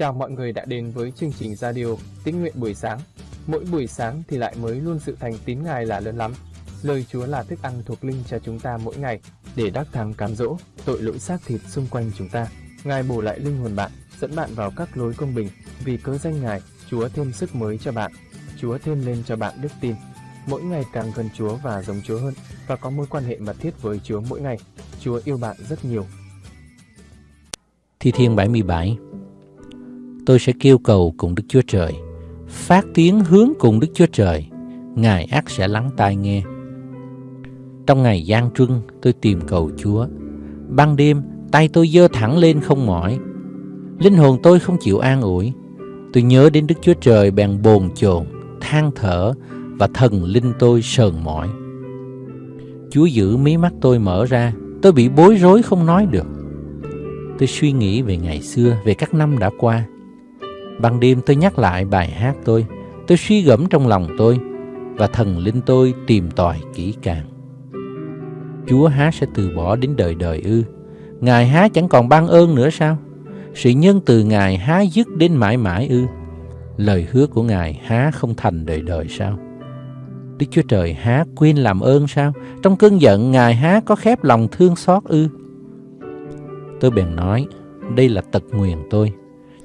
Chào mọi người đã đến với chương trình radio Tín nguyện buổi sáng. Mỗi buổi sáng thì lại mới luôn sự thành tín Ngài là lớn lắm. Lời Chúa là thức ăn thuộc linh cho chúng ta mỗi ngày để đắc thắng cám dỗ tội lỗi xác thịt xung quanh chúng ta. Ngài bổ lại linh hồn bạn, dẫn bạn vào các lối công bình. Vì cớ danh Ngài, Chúa thêm sức mới cho bạn. Chúa thêm lên cho bạn đức tin. Mỗi ngày càng gần Chúa và giống Chúa hơn và có mối quan hệ mật thiết với Chúa mỗi ngày. Chúa yêu bạn rất nhiều. Thi Thiên 77 Tôi sẽ kêu cầu cùng Đức Chúa Trời, phát tiếng hướng cùng Đức Chúa Trời, Ngài ác sẽ lắng tai nghe. Trong ngày gian truân, tôi tìm cầu Chúa. Ban đêm, tay tôi dơ thẳng lên không mỏi. Linh hồn tôi không chịu an ủi. Tôi nhớ đến Đức Chúa Trời bèn bồn chồn, than thở và thần linh tôi sờn mỏi. Chúa giữ mí mắt tôi mở ra, tôi bị bối rối không nói được. Tôi suy nghĩ về ngày xưa, về các năm đã qua. Ban đêm tôi nhắc lại bài hát tôi, tôi suy gẫm trong lòng tôi và thần linh tôi tìm tòi kỹ càng. Chúa há sẽ từ bỏ đến đời đời ư? Ngài há chẳng còn ban ơn nữa sao? Sự nhân từ Ngài há dứt đến mãi mãi ư? Lời hứa của Ngài há không thành đời đời sao? Đức Chúa Trời há quên làm ơn sao? Trong cơn giận Ngài há có khép lòng thương xót ư? Tôi bèn nói, đây là tật nguyền tôi,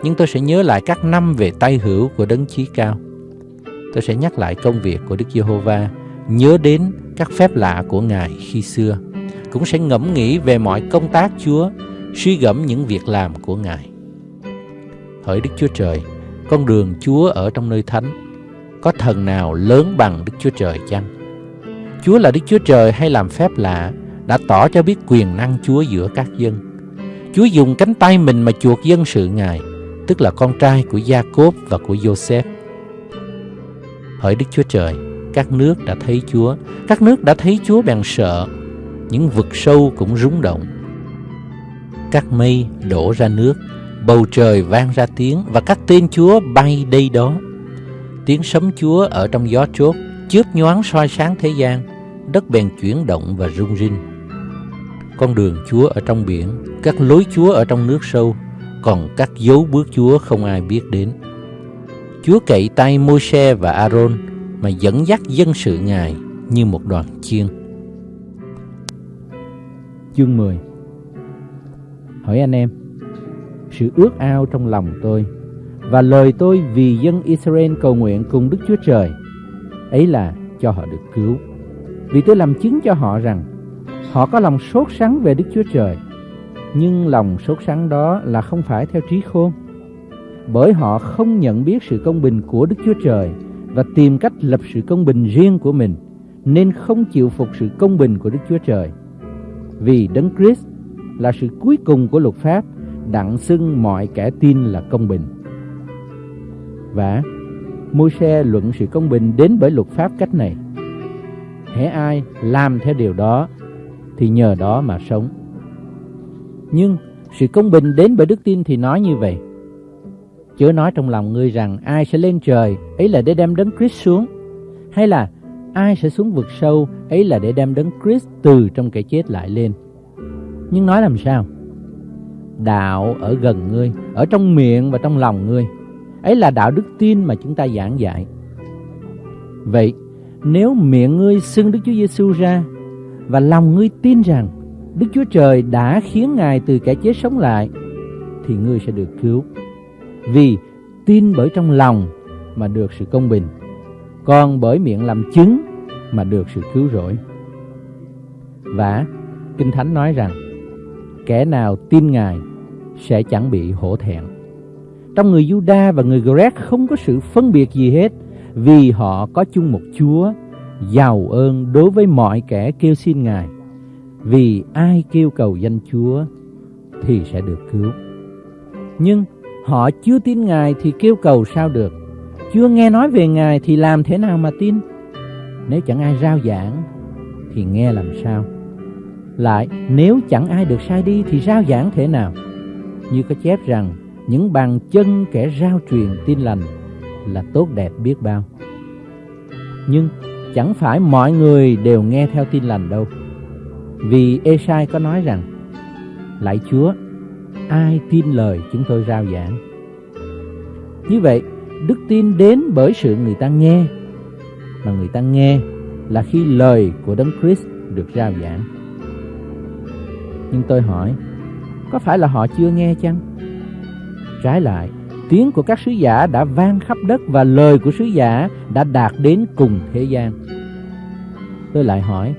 nhưng tôi sẽ nhớ lại các năm về tay hữu của đấng chí cao. Tôi sẽ nhắc lại công việc của Đức Giê-hô-va, nhớ đến các phép lạ của Ngài khi xưa, cũng sẽ ngẫm nghĩ về mọi công tác Chúa, suy gẫm những việc làm của Ngài. Hỡi Đức Chúa Trời, con đường Chúa ở trong nơi thánh, có thần nào lớn bằng Đức Chúa Trời chăng? Chúa là Đức Chúa Trời hay làm phép lạ, đã tỏ cho biết quyền năng Chúa giữa các dân. Chúa dùng cánh tay mình mà chuộc dân sự Ngài, tức là con trai của Gia-cốp và của Joseph. Hỡi Đức Chúa Trời, các nước đã thấy Chúa, các nước đã thấy Chúa bèn sợ, những vực sâu cũng rúng động. Các mây đổ ra nước, bầu trời vang ra tiếng và các tên Chúa bay đây đó. Tiếng sấm Chúa ở trong gió chốt, chớp nhoáng soi sáng thế gian, đất bèn chuyển động và rung rinh. Con đường Chúa ở trong biển, các lối Chúa ở trong nước sâu, còn các dấu bước Chúa không ai biết đến. Chúa cậy tay Môi-se và A-rôn mà dẫn dắt dân sự Ngài như một đoàn chiên. Chương 10 Hỏi anh em, sự ước ao trong lòng tôi và lời tôi vì dân Israel cầu nguyện cùng Đức Chúa Trời ấy là cho họ được cứu. Vì tôi làm chứng cho họ rằng họ có lòng sốt sắng về Đức Chúa Trời, nhưng lòng sốt sắng đó là không phải theo trí khôn, bởi họ không nhận biết sự công bình của Đức Chúa Trời và tìm cách lập sự công bình riêng của mình, nên không chịu phục sự công bình của Đức Chúa Trời. Vì Đấng Christ là sự cuối cùng của luật pháp, đặng xưng mọi kẻ tin là công bình. Và Môi-se luận sự công bình đến bởi luật pháp cách này. Hễ ai làm theo điều đó thì nhờ đó mà sống. Nhưng sự công bình đến bởi đức tin thì nói như vậy. Chớ nói trong lòng ngươi rằng ai sẽ lên trời, ấy là để đem đấng Christ xuống. Hay là ai sẽ xuống vực sâu, ấy là để đem đấng Christ từ trong kẻ chết lại lên. Nhưng nói làm sao? Đạo ở gần ngươi, ở trong miệng và trong lòng ngươi. Ấy là đạo đức tin mà chúng ta giảng dạy. Vậy, nếu miệng ngươi xưng Đức Chúa Giêsu ra và lòng ngươi tin rằng Đức Chúa Trời đã khiến Ngài từ kẻ chết sống lại, thì ngươi sẽ được cứu. Vì tin bởi trong lòng mà được sự công bình, còn bởi miệng làm chứng mà được sự cứu rỗi. Và Kinh Thánh nói rằng, kẻ nào tin Ngài sẽ chẳng bị hổ thẹn. Trong người Juda và người Greg không có sự phân biệt gì hết, vì họ có chung một Chúa, giàu ơn đối với mọi kẻ kêu xin Ngài. Vì ai kêu cầu danh Chúa thì sẽ được cứu. Nhưng họ chưa tin Ngài thì kêu cầu sao được? Chưa nghe nói về Ngài thì làm thế nào mà tin? Nếu chẳng ai rao giảng thì nghe làm sao? Lại, nếu chẳng ai được sai đi thì rao giảng thế nào? Như có chép rằng, những bàn chân kẻ rao truyền tin lành là tốt đẹp biết bao. Nhưng chẳng phải mọi người đều nghe theo tin lành đâu. Vì Esai có nói rằng, Lạy Chúa, ai tin lời chúng tôi rao giảng? Như vậy, đức tin đến bởi sự người ta nghe, mà người ta nghe là khi lời của Đấng Christ được rao giảng. Nhưng tôi hỏi, có phải là họ chưa nghe chăng? Trái lại, tiếng của các sứ giả đã vang khắp đất và lời của sứ giả đã đạt đến cùng thế gian. Tôi lại hỏi,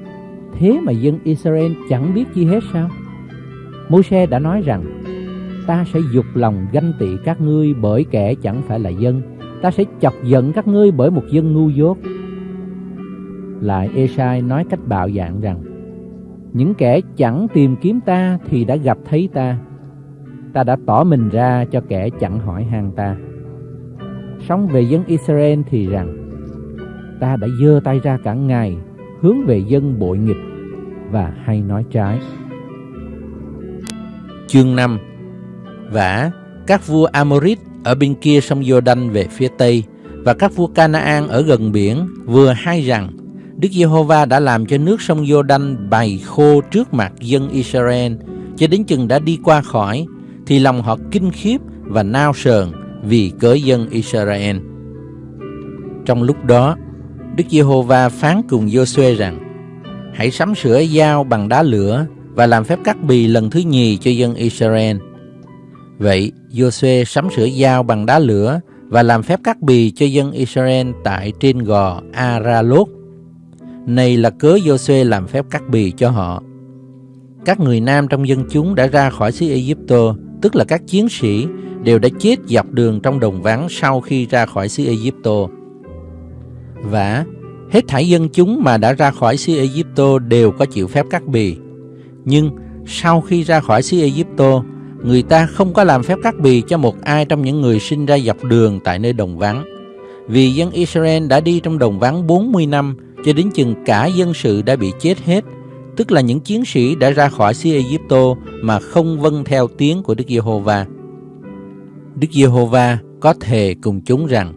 thế mà dân Israel chẳng biết chi hết sao? Môi-se đã nói rằng, ta sẽ dục lòng ganh tị các ngươi bởi kẻ chẳng phải là dân, ta sẽ chọc giận các ngươi bởi một dân ngu dốt. Lại Esai nói cách bạo dạn rằng, những kẻ chẳng tìm kiếm ta thì đã gặp thấy ta, ta đã tỏ mình ra cho kẻ chẳng hỏi han ta. Sống về dân Israel thì rằng, ta đã dơ tay ra cả ngày hướng về dân bội nghịch và hay nói trái. Chương 5 Vả, các vua Amorit ở bên kia sông Jordan về phía Tây và các vua Canaan ở gần biển vừa hay rằng Đức Giê-hô-va đã làm cho nước sông Jordan bày khô trước mặt dân Israel cho đến chừng đã đi qua khỏi thì lòng họ kinh khiếp và nao sờn vì cớ dân Israel. Trong lúc đó, Đức Giê-hô-va phán cùng Giô-suê rằng: Hãy sắm sửa dao bằng đá lửa và làm phép cắt bì lần thứ nhì cho dân Israel. Vậy, Giô-suê sắm sửa dao bằng đá lửa và làm phép cắt bì cho dân Israel tại trên gò Aralot. Này là cớ Giô-suê làm phép cắt bì cho họ. Các người nam trong dân chúng đã ra khỏi xứ Ai-cập, tức là các chiến sĩ đều đã chết dọc đường trong đồng vắng sau khi ra khỏi xứ Ai-cập. Và hết thảy dân chúng mà đã ra khỏi xứ Ai-cập đều có chịu phép cắt bì. Nhưng sau khi ra khỏi xứ Ai-cập, người ta không có làm phép cắt bì cho một ai trong những người sinh ra dọc đường tại nơi đồng vắng. Vì dân Israel đã đi trong đồng vắng 40 năm cho đến chừng cả dân sự đã bị chết hết, tức là những chiến sĩ đã ra khỏi xứ Ai-cập mà không vâng theo tiếng của Đức Giê-hô-va. Đức Giê-hô-va có thề cùng chúng rằng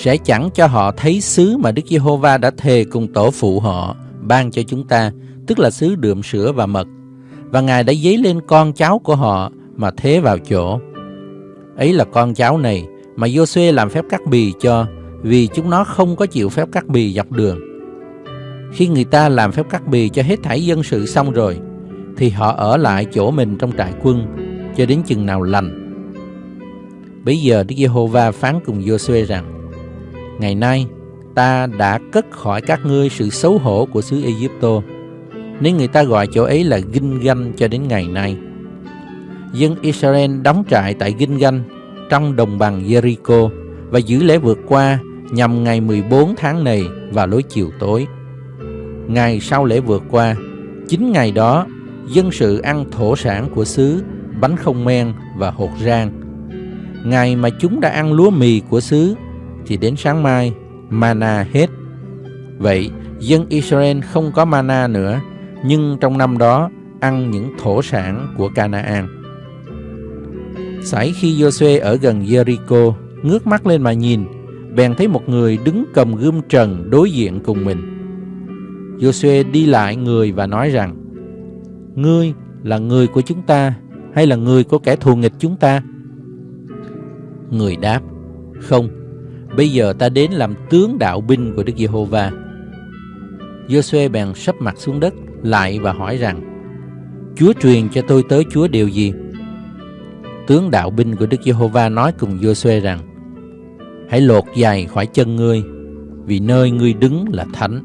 sẽ chẳng cho họ thấy xứ mà Đức Giê-hô-va đã thề cùng tổ phụ họ ban cho chúng ta, tức là xứ đượm sữa và mật. Và Ngài đã dấy lên con cháu của họ mà thế vào chỗ. Ấy là con cháu này mà Giô-suê làm phép cắt bì cho, vì chúng nó không có chịu phép cắt bì dọc đường. Khi người ta làm phép cắt bì cho hết thảy dân sự xong rồi, thì họ ở lại chỗ mình trong trại quân cho đến chừng nào lành. Bây giờ Đức Giê-hô-va phán cùng Giô-suê rằng: Ngày nay ta đã cất khỏi các ngươi sự xấu hổ của xứ Ai-cập. Nên người ta gọi chỗ ấy là Ginh Ganh cho đến ngày nay. Dân Israel đóng trại tại Ginh Ganh trong đồng bằng Jericho và giữ lễ vượt qua nhằm ngày 14 tháng này vào lối chiều tối. Ngày sau lễ vượt qua, chính ngày đó, dân sự ăn thổ sản của xứ, bánh không men và hột rang. Ngày mà chúng đã ăn lúa mì của xứ thì đến sáng mai mana hết. Vậy dân Israel không có mana nữa, nhưng trong năm đó ăn những thổ sản của Canaan. Sải khi Joshua ở gần Jericho, ngước mắt lên mà nhìn, bèn thấy một người đứng cầm gươm trần đối diện cùng mình. Joshua đi lại người và nói rằng, Ngươi là người của chúng ta hay là người của kẻ thù nghịch chúng ta? Người đáp, Không, Bây giờ ta đến làm tướng đạo binh của Đức Giê-hô-va. Giô-suê bèn sấp mặt xuống đất lại và hỏi rằng: Chúa truyền cho tôi tới Chúa điều gì? Tướng đạo binh của Đức Giê-hô-va nói cùng Giô-suê rằng: Hãy lột giày khỏi chân ngươi, vì nơi ngươi đứng là thánh.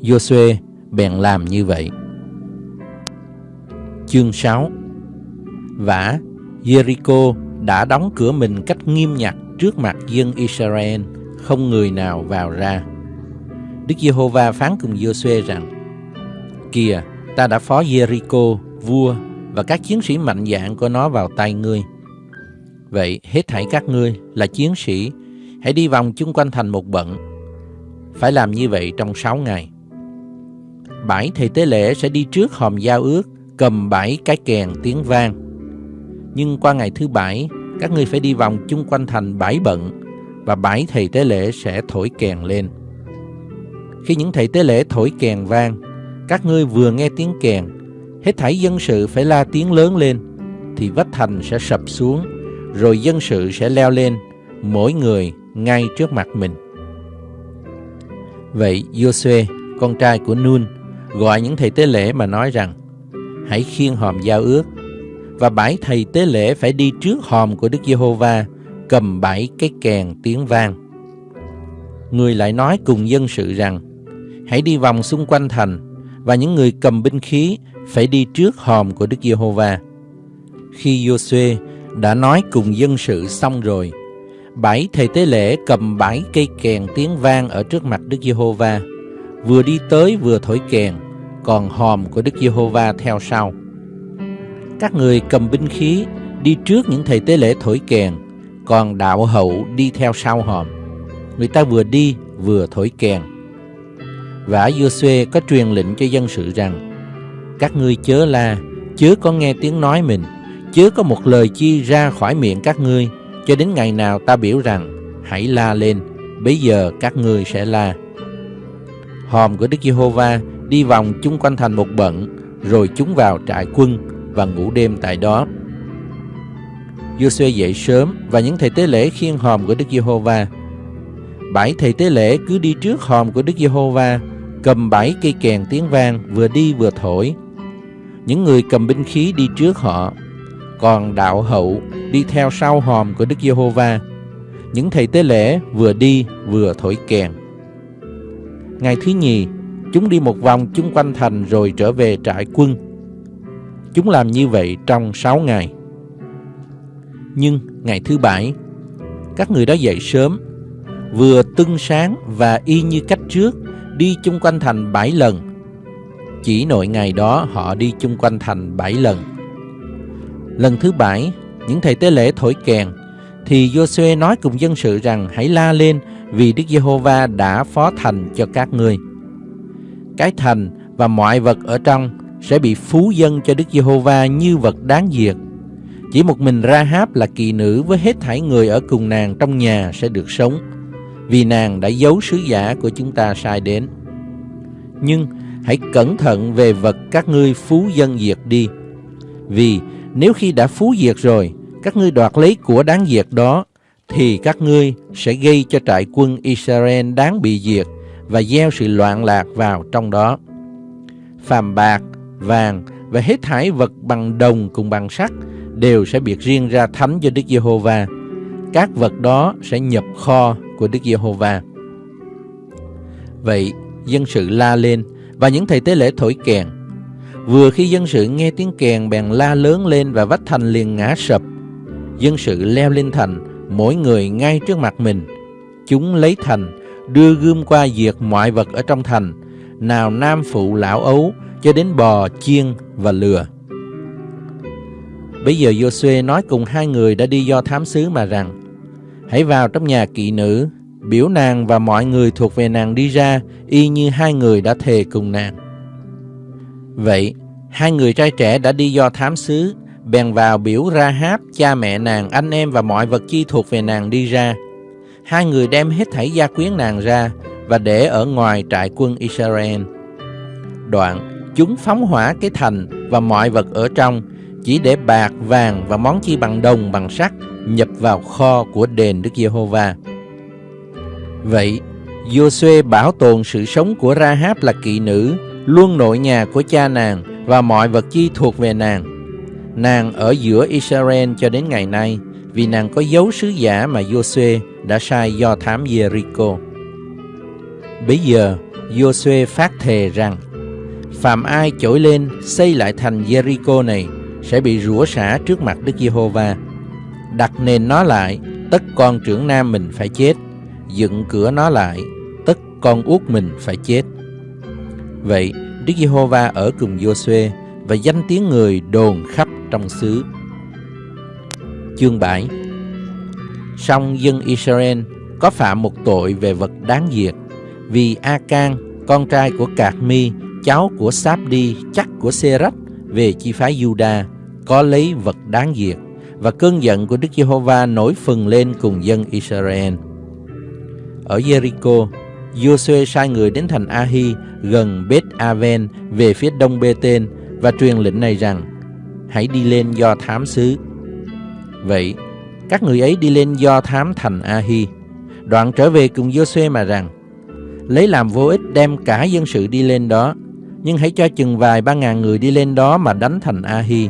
Giô-suê bèn làm như vậy. Chương 6 Vả, Jericho đã đóng cửa mình cách nghiêm ngặt trước mặt dân Israel, không người nào vào ra. Đức Giê-hô-va phán cùng Giô-suê rằng: Kìa, ta đã phó Jericho, vua và các chiến sĩ mạnh dạn của nó vào tay ngươi. Vậy hết thảy các ngươi là chiến sĩ, hãy đi vòng chung quanh thành một bận. Phải làm như vậy trong sáu ngày. Bảy thầy tế lễ sẽ đi trước hòm giao ước, cầm bảy cái kèn tiếng vang. Nhưng qua ngày thứ bảy, các ngươi phải đi vòng chung quanh thành bãi bận và bãi thầy tế lễ sẽ thổi kèn lên. Khi những thầy tế lễ thổi kèn vang, các ngươi vừa nghe tiếng kèn, hết thảy dân sự phải la tiếng lớn lên, thì vách thành sẽ sập xuống, rồi dân sự sẽ leo lên mỗi người ngay trước mặt mình. Vậy Joshua, con trai của Nun, gọi những thầy tế lễ mà nói rằng hãy khiêng hòm giao ước và bảy thầy tế lễ phải đi trước hòm của Đức Giê-hô-va cầm bảy cái kèn tiếng vang. Người lại nói cùng dân sự rằng hãy đi vòng xung quanh thành và những người cầm binh khí phải đi trước hòm của Đức Giê-hô-va. Khi Giô-suê đã nói cùng dân sự xong rồi, bảy thầy tế lễ cầm bảy cây kèn tiếng vang ở trước mặt Đức Giê-hô-va, vừa đi tới vừa thổi kèn, còn hòm của Đức Giê-hô-va theo sau. Các người cầm binh khí đi trước những thầy tế lễ thổi kèn, còn đạo hậu đi theo sau hòm. Người ta vừa đi vừa thổi kèn. Vả Giô-suê có truyền lệnh cho dân sự rằng: Các ngươi chớ la, chớ có nghe tiếng nói mình, chớ có một lời chi ra khỏi miệng các ngươi, cho đến ngày nào ta biểu rằng hãy la lên, bây giờ các ngươi sẽ la. Hòm của Đức Giê-hô-va đi vòng chung quanh thành một bận, rồi chúng vào trại quân và ngủ đêm tại đó. Giô-suê dậy sớm và những thầy tế lễ khiêng hòm của Đức Giê-hô-va. Bảy thầy tế lễ cứ đi trước hòm của Đức Giê-hô-va, cầm bảy cây kèn tiếng vang vừa đi vừa thổi. Những người cầm binh khí đi trước họ, còn đạo hậu đi theo sau hòm của Đức Giê-hô-va. Những thầy tế lễ vừa đi vừa thổi kèn. Ngày thứ nhì, chúng đi một vòng chung quanh thành rồi trở về trại quân. Chúng làm như vậy trong sáu ngày. Nhưng ngày thứ bảy, các người đó dậy sớm, vừa tưng sáng và y như cách trước, đi chung quanh thành bảy lần. Chỉ nội ngày đó họ đi chung quanh thành bảy lần. Lần thứ bảy, những thầy tế lễ thổi kèn, thì Joshua nói cùng dân sự rằng hãy la lên vì Đức Giê-hô-va đã phó thành cho các ngươi. Cái thành và mọi vật ở trong sẽ bị phú dân cho Đức Giê-hô-va như vật đáng diệt. Chỉ một mình Ra-háp là kỳ nữ với hết thảy người ở cùng nàng trong nhà sẽ được sống, vì nàng đã giấu sứ giả của chúng ta sai đến. Nhưng hãy cẩn thận về vật các ngươi phú dân diệt đi, vì nếu khi đã phú diệt rồi, các ngươi đoạt lấy của đáng diệt đó, thì các ngươi sẽ gây cho trại quân Israel đáng bị diệt và gieo sự loạn lạc vào trong đó. Phàm bạc, vàng và hết thảy vật bằng đồng cùng bằng sắt đều sẽ biệt riêng ra thánh cho Đức Giê-hô-va. Các vật đó sẽ nhập kho của Đức Giê-hô-va. Vậy, dân sự la lên và những thầy tế lễ thổi kèn. Vừa khi dân sự nghe tiếng kèn bèn la lớn lên và vách thành liền ngã sập. Dân sự leo lên thành, mỗi người ngay trước mặt mình. Chúng lấy thành, đưa gươm qua diệt mọi vật ở trong thành, nào nam phụ lão ấu cho đến bò, chiên và lừa. Bây giờ Joshua nói cùng hai người đã đi do thám sứ mà rằng Hãy vào trong nhà kỵ nữ Biểu nàng và mọi người thuộc về nàng đi ra Y như hai người đã thề cùng nàng Vậy Hai người trai trẻ đã đi do thám sứ, Bèn vào biểu ra háp Cha mẹ nàng, anh em và mọi vật chi thuộc về nàng đi ra Hai người đem hết thảy gia quyến nàng ra và để ở ngoài trại quân Israel Đoạn Chúng phóng hỏa cái thành Và mọi vật ở trong chỉ để bạc, vàng và món chi bằng đồng, bằng sắt nhập vào kho của đền Đức Giê-hô-va. Vậy, Giô-suê bảo tồn sự sống của Ra-háp là kỵ nữ, luôn nội nhà của cha nàng và mọi vật chi thuộc về nàng. Nàng ở giữa Israel cho đến ngày nay, vì nàng có dấu sứ giả mà Giô-suê đã sai do thám Jericho. Bây giờ, Giô-suê phát thề rằng, Phạm ai chổi lên xây lại thành Jericho này sẽ bị rủa xả trước mặt Đức Giê-hô-va. Đặt nền nó lại, tất con trưởng nam mình phải chết, dựng cửa nó lại, tất con út mình phải chết. Vậy, Đức Giê-hô-va ở cùng Giô-suê và danh tiếng người đồn khắp trong xứ. Chương 7 Song dân Israel có phạm một tội về vật đáng diệt vì A-can, con trai của Cạc Mi, cháu của Sáp-đi, chắc của Sê-rách về chi phái Juda có lấy vật đáng diệt và cơn giận của Đức Giê-hô-va nổi phừng lên cùng dân Israel. Ở Jericho, Joshua sai người đến thành Ahi gần Beth Aven về phía đông Bê-tên và truyền lệnh này rằng hãy đi lên do thám xứ. Vậy, Các người ấy đi lên do thám thành ahi Đoạn trở về cùng Giô-suê mà rằng, lấy làm vô ích đem cả dân sự đi lên đó, nhưng hãy cho chừng vài ba ngàn người đi lên đó mà đánh thành A-hi.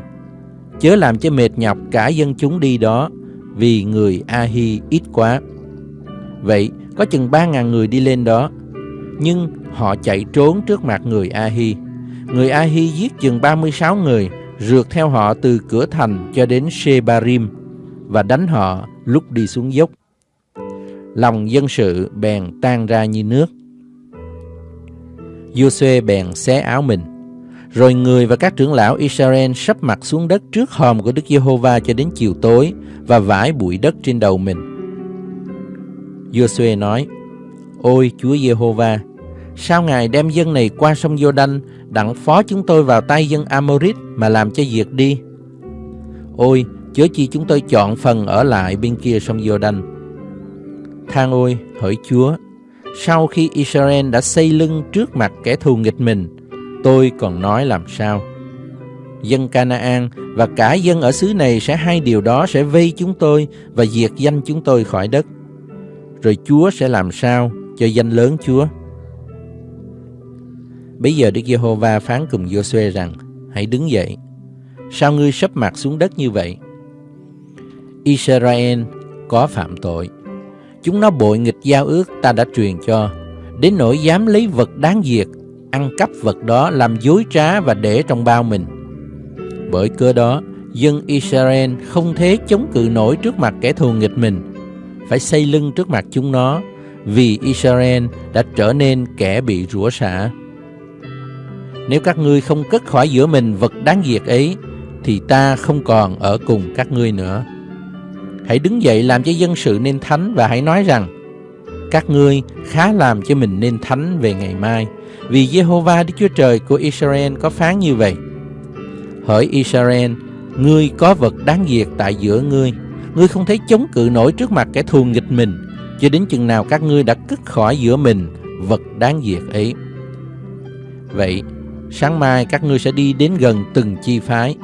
Chớ làm cho mệt nhọc cả dân chúng đi đó, vì người A-hi ít quá. Vậy, có chừng ba ngàn người đi lên đó, nhưng họ chạy trốn trước mặt người A-hi. Người A-hi giết chừng 36 người, rượt theo họ từ cửa thành cho đến Shebarim và đánh họ lúc đi xuống dốc. Lòng dân sự bèn tan ra như nước. Giô-suê bèn xé áo mình. Rồi người và các trưởng lão Israel sắp mặt xuống đất trước hòm của Đức Giê-hô-va cho đến chiều tối và vải bụi đất trên đầu mình. Giô-suê nói: Ôi Chúa Giê-hô-va, sao Ngài đem dân này qua sông Giô-đanh đặng phó chúng tôi vào tay dân Amorit mà làm cho diệt đi? Ôi, chớ chi chúng tôi chọn phần ở lại bên kia sông Giô-đanh. Thang ôi, hỡi Chúa, sau khi Israel đã xây lưng trước mặt kẻ thù nghịch mình, tôi còn nói làm sao? Dân Canaan và cả dân ở xứ này sẽ hai điều đó sẽ vây chúng tôi và diệt danh chúng tôi khỏi đất. Rồi Chúa sẽ làm sao cho danh lớn Chúa? Bây giờ Đức Giê-hô-va phán cùng Giô-suê rằng, hãy đứng dậy. Sao ngươi sấp mặt xuống đất như vậy? Israel có phạm tội. Chúng nó bội nghịch giao ước ta đã truyền cho, đến nỗi dám lấy vật đáng diệt, ăn cắp vật đó làm dối trá và để trong bao mình. Bởi cớ đó, dân Israel không thể chống cự nổi trước mặt kẻ thù nghịch mình, phải xây lưng trước mặt chúng nó, vì Israel đã trở nên kẻ bị rủa xả. Nếu các ngươi không cất khỏi giữa mình vật đáng diệt ấy, thì ta không còn ở cùng các ngươi nữa. Hãy đứng dậy làm cho dân sự nên thánh và hãy nói rằng, các ngươi khá làm cho mình nên thánh về ngày mai, vì Jehovah Đức Chúa Trời của Israel có phán như vậy. Hỡi Israel, ngươi có vật đáng diệt tại giữa ngươi, ngươi không thấy chống cự nổi trước mặt kẻ thù nghịch mình, cho đến chừng nào các ngươi đã cất khỏi giữa mình vật đáng diệt ấy. Vậy, sáng mai các ngươi sẽ đi đến gần từng chi phái.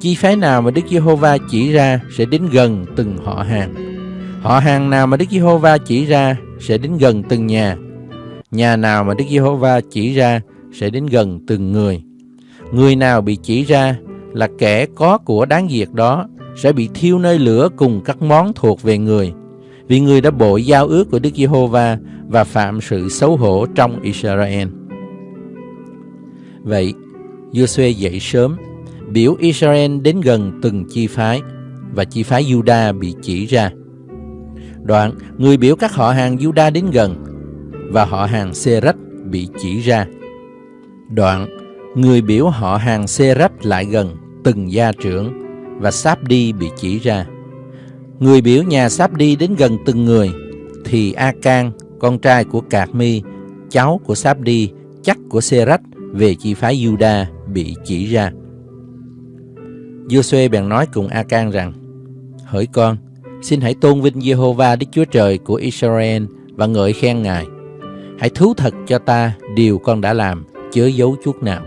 Chi phái nào mà Đức Giê-hô-va chỉ ra sẽ đến gần từng họ hàng. Họ hàng nào mà Đức Giê-hô-va chỉ ra sẽ đến gần từng nhà. Nhà nào mà Đức Giê-hô-va chỉ ra sẽ đến gần từng người. Người nào bị chỉ ra là kẻ có của đáng diệt đó sẽ bị thiêu nơi lửa cùng các món thuộc về người. Vì người đã bội giao ước của Đức Giê-hô-va và phạm sự xấu hổ trong Israel. Vậy, Giô-suê dậy sớm, biểu Israel đến gần từng chi phái, và chi phái Juda bị chỉ ra. Đoạn, người biểu các họ hàng Juda đến gần, và họ hàng Serach bị chỉ ra. Đoạn, người biểu họ hàng Serach lại gần từng gia trưởng, và Sáp-đi bị chỉ ra. Người biểu nhà Sáp-đi đến gần từng người, thì A-can, con trai của Cạc Mi, cháu của Sáp-đi, chắc của Serach về chi phái Juda bị chỉ ra. Giô-suê bèn nói cùng A-can rằng: Hỡi con, xin hãy tôn vinh Giê-hô-va Đức Chúa Trời của Israel và ngợi khen Ngài. Hãy thú thật cho ta điều con đã làm, chớ giấu chút nào.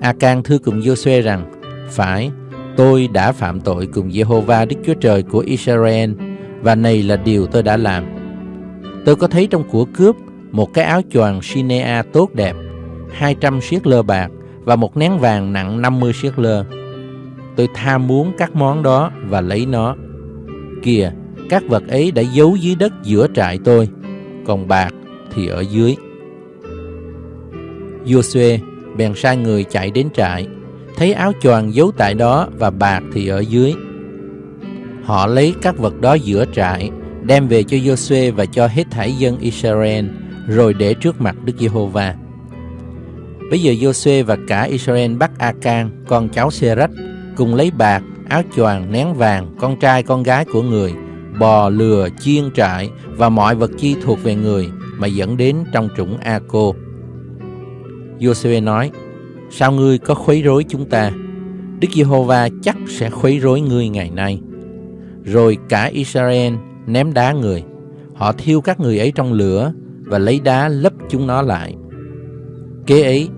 A-can thưa cùng Giô-suê rằng: Phải, tôi đã phạm tội cùng Giê-hô-va Đức Chúa Trời của Israel và này là điều tôi đã làm. Tôi có thấy trong của cướp một cái áo choàng Sinea tốt đẹp, 200 siết lơ bạc và một nén vàng nặng 50 siết lơ. Tôi tham muốn các món đó và lấy nó. Kìa, các vật ấy đã giấu dưới đất giữa trại tôi, còn bạc thì ở dưới. Joshua bèn sai người chạy đến trại, thấy áo choàng giấu tại đó và bạc thì ở dưới. Họ lấy các vật đó giữa trại, đem về cho Joshua và cho hết thảy dân Israel, rồi để trước mặt Đức Giê-hô-va. Bây giờ Joshua và cả Israel bắt A-can, con cháu Serach, cùng lấy bạc, áo choàng, nén vàng, con trai con gái của người, bò, lừa, chiên trại và mọi vật chi thuộc về người mà dẫn đến trong trũng A-cô. Giô-suê nói, sao ngươi có khuấy rối chúng ta? Đức Giê-hô-va chắc sẽ khuấy rối ngươi ngày nay. Rồi cả Israel ném đá người. Họ thiêu các người ấy trong lửa và lấy đá lấp chúng nó lại. Kế ấy,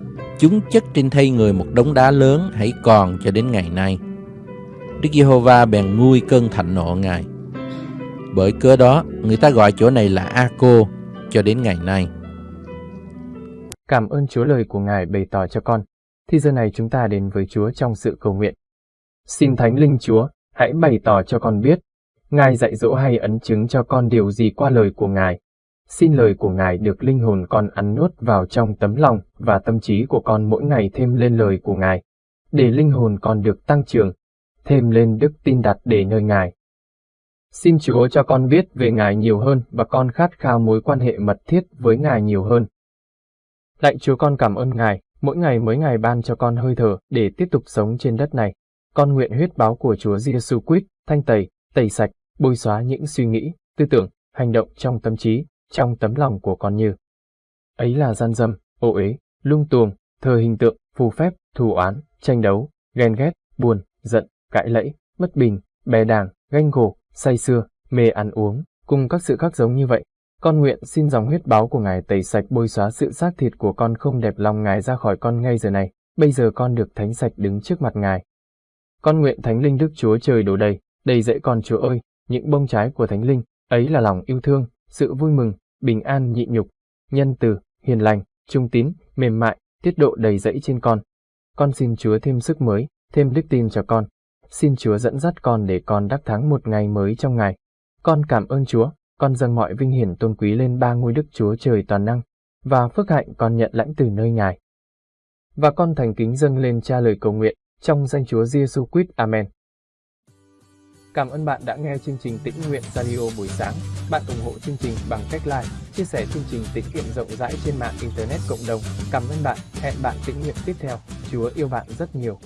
chúng chất trên thay người một đống đá lớn hãy còn cho đến ngày nay. Đức Giê-hô-va bèn nguôi cơn thạnh nộ Ngài. Bởi cớ đó, người ta gọi chỗ này là A-cô cho đến ngày nay. Cảm ơn Chúa lời của Ngài bày tỏ cho con. Thì giờ này chúng ta đến với Chúa trong sự cầu nguyện. Xin Thánh Linh Chúa, hãy bày tỏ cho con biết, Ngài dạy dỗ hay ấn chứng cho con điều gì qua lời của Ngài. Xin lời của Ngài được linh hồn con ăn nuốt vào trong tấm lòng và tâm trí của con mỗi ngày thêm lên lời của Ngài, để linh hồn con được tăng trưởng, thêm lên đức tin đặt để nơi Ngài. Xin Chúa cho con biết về Ngài nhiều hơn và con khát khao mối quan hệ mật thiết với Ngài nhiều hơn. Lạy Chúa con cảm ơn Ngài, mỗi ngày mới Ngài ban cho con hơi thở để tiếp tục sống trên đất này. Con nguyện huyết báo của Chúa Giêsu Christ thanh tẩy, tẩy sạch, bôi xóa những suy nghĩ, tư tưởng, hành động trong tâm trí, trong tấm lòng của con như. Ấy là gian dâm, ô uế, lung tuồng, thờ hình tượng, phù phép, thù oán, tranh đấu, ghen ghét, buồn, giận, cãi lẫy, bất bình, bè đảng, ganh gổ, say xưa, mê ăn uống, cùng các sự khác giống như vậy. Con nguyện xin dòng huyết báo của Ngài tẩy sạch bôi xóa sự xác thịt của con không đẹp lòng Ngài ra khỏi con ngay giờ này. Bây giờ con được thánh sạch đứng trước mặt Ngài. Con nguyện Thánh Linh Đức Chúa trời đổ đầy, đầy dậy con Chúa ơi, những bông trái của Thánh Linh, ấy là lòng yêu thương, sự vui mừng, bình an nhịn nhục, nhân từ, hiền lành, trung tín, mềm mại, tiết độ đầy dẫy trên con. Con xin Chúa thêm sức mới, thêm đức tin cho con. Xin Chúa dẫn dắt con để con đắc thắng một ngày mới trong ngày. Con cảm ơn Chúa, con dâng mọi vinh hiển tôn quý lên ba ngôi đức Chúa trời toàn năng, và phước hạnh con nhận lãnh từ nơi Ngài. Và con thành kính dâng lên cha lời cầu nguyện, trong danh Chúa Giêsu Christ. Amen. Cảm ơn bạn đã nghe chương trình Tĩnh Nguyện Radio buổi sáng. Bạn ủng hộ chương trình bằng cách like, chia sẻ chương trình tĩnh nguyện rộng rãi trên mạng Internet cộng đồng. Cảm ơn bạn. Hẹn bạn tĩnh nguyện tiếp theo. Chúa yêu bạn rất nhiều.